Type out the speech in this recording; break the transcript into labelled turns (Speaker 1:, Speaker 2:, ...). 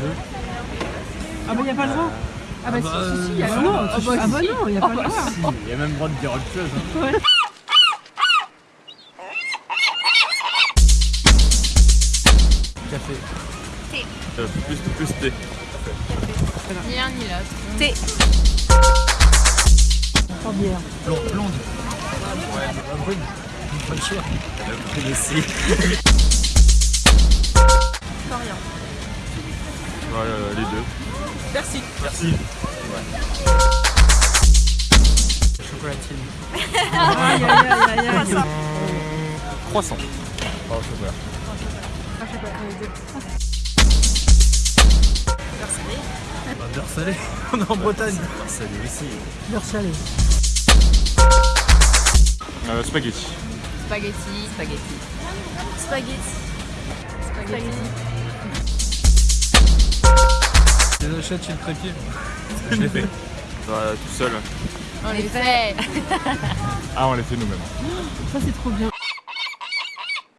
Speaker 1: deux.
Speaker 2: Ah bah y a pas le droit? Ah bah,
Speaker 1: bah,
Speaker 2: si, si, si, y a
Speaker 1: bah
Speaker 2: le droit. Ah bah, ah bah non, y a pas le droit.
Speaker 1: Si, il y a même le droit de dire autre chose. hein.
Speaker 2: Ouais.
Speaker 1: Café.
Speaker 3: Euh, plus, plus thé.
Speaker 4: Ni un ni l'autre.
Speaker 5: Thé.
Speaker 2: Pas bière.
Speaker 1: Blonde. Blonde. Ouais, brune. Bonne choix. La brune aussi.
Speaker 3: Deux.
Speaker 5: Merci.
Speaker 3: Merci.
Speaker 1: Chocolatine.
Speaker 2: Aïe, aïe, aïe, aïe, aïe.
Speaker 3: Croissant. Oh, chocolat.
Speaker 1: Bah, beurre salé. On est en Bretagne. Beurre salé aussi.
Speaker 2: Beurre salé.
Speaker 3: Euh, spaghetti.
Speaker 4: Spaghetti.
Speaker 5: Spaghetti.
Speaker 4: Spaghetti. Spaghetti.
Speaker 1: Les achètes chez le trépied. Je l'ai fait.
Speaker 3: Tout seul.
Speaker 4: On les fait.
Speaker 3: Ah, on les fait nous-mêmes.
Speaker 2: Ça c'est trop bien.